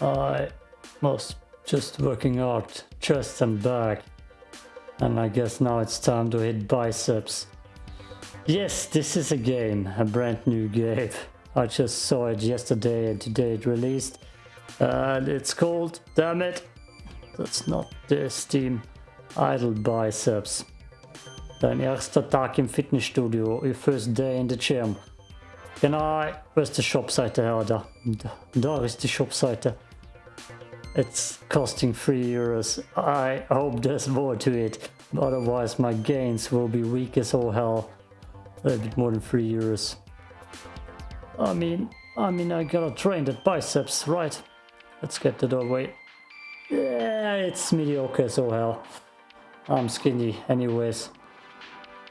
I was just working out chest and back. And I guess now it's time to hit biceps. Yes, this is a game, a brand new game. I just saw it yesterday and today it released. And it's called, damn it, that's not the Steam, Idle Biceps. Dein erster Tag im Fitnessstudio, your first day in the gym. Can I, where's the Shopseite her? Da, da, da ist die Shopseite. It's costing 3 euros. I hope there's more to it. Otherwise my gains will be weak as all hell. A bit more than 3 euros. I mean, I mean I gotta train that biceps, right? Let's get that away. Yeah, it's mediocre as all hell. I'm skinny anyways.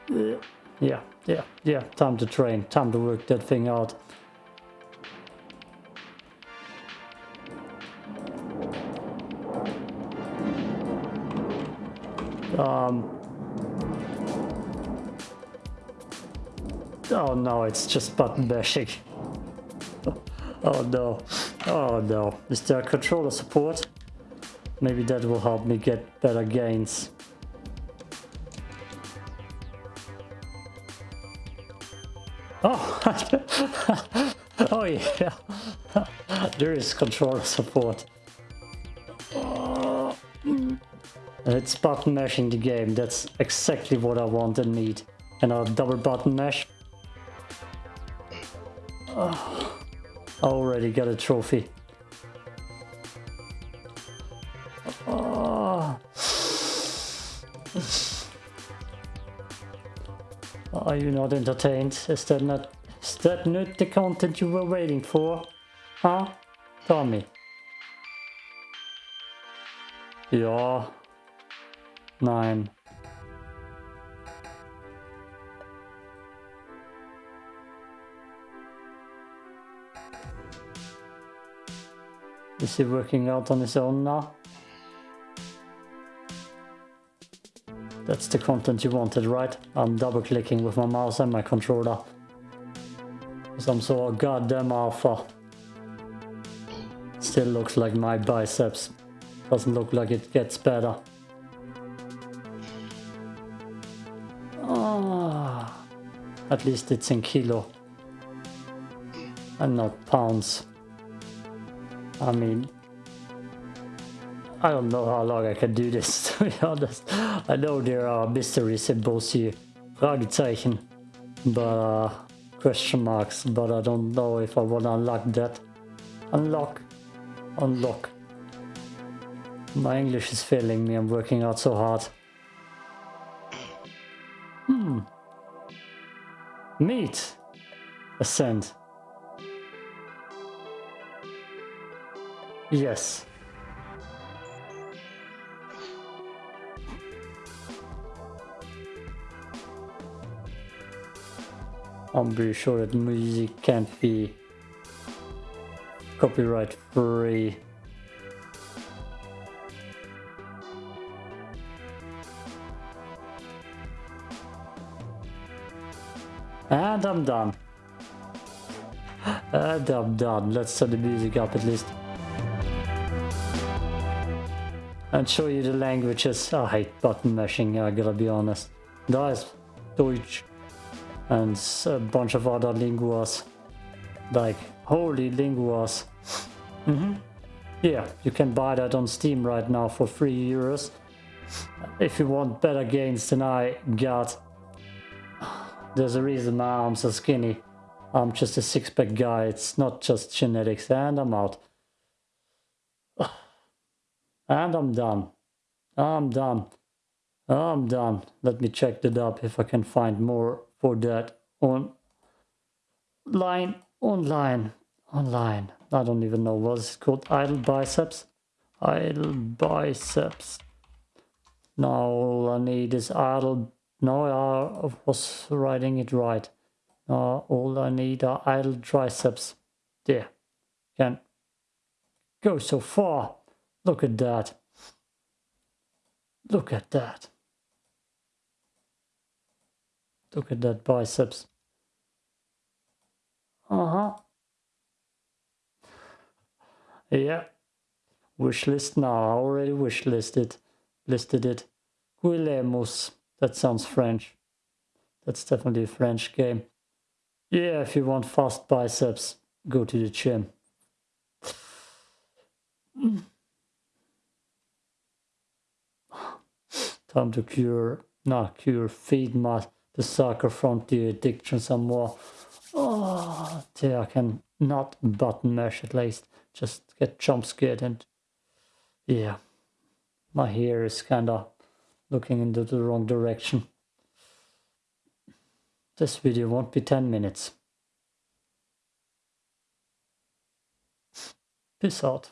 Yeah, yeah, yeah, yeah. time to train, time to work that thing out. Um, oh no, it's just button bashing. oh no, oh no. Is there controller support? Maybe that will help me get better gains. Oh, oh yeah, there is controller support. It's button mashing the game, that's exactly what I want and need. And I'll double button mash. Oh, I already got a trophy. Oh. Are you not entertained? Is that not is that not the content you were waiting for? Huh? Tell me. Yeah. Nine. Is he working out on his own now? That's the content you wanted, right? I'm double clicking with my mouse and my controller. Some sort of goddamn alpha. Still looks like my biceps. Doesn't look like it gets better. Ah, at least it's in kilo and not pounds. I mean, I don't know how long I can do this, to be honest. I know there are mystery symbols here, Fragezeichen, but uh, question marks, but I don't know if I want to unlock that. Unlock, unlock. My English is failing me, I'm working out so hard. Hmm. Meat. Ascend. Yes. I'm pretty sure that music can't be copyright free. And I'm done. And I'm done. Let's set the music up at least. And show you the languages. I hate button mashing, I gotta be honest. Da ist Deutsch and a bunch of other linguas. Like, holy linguas. Mm -hmm. Yeah, you can buy that on Steam right now for 3 euros. If you want better gains than I got, there's a reason my arms are skinny. I'm just a six-pack guy, it's not just genetics, and I'm out. And I'm done. I'm done. I'm done. Let me check the up if I can find more for that on line, online, online. I don't even know what it's called. Idle biceps. Idle biceps. Now all I need is idle no, I was writing it right. Uh, all I need are idle triceps. There. Can go so far. Look at that. Look at that. Look at that biceps. Uh-huh. Yeah, Wish list now. I already wish listed listed it. Guillemus. That sounds French. That's definitely a French game. Yeah, if you want fast biceps, go to the gym. Time to cure, not cure, feed my the sucker from the addiction some more. Oh, dear, I can not button mash at least. Just get jump scared and yeah, my hair is kinda looking into the wrong direction. This video won't be 10 minutes. Peace out.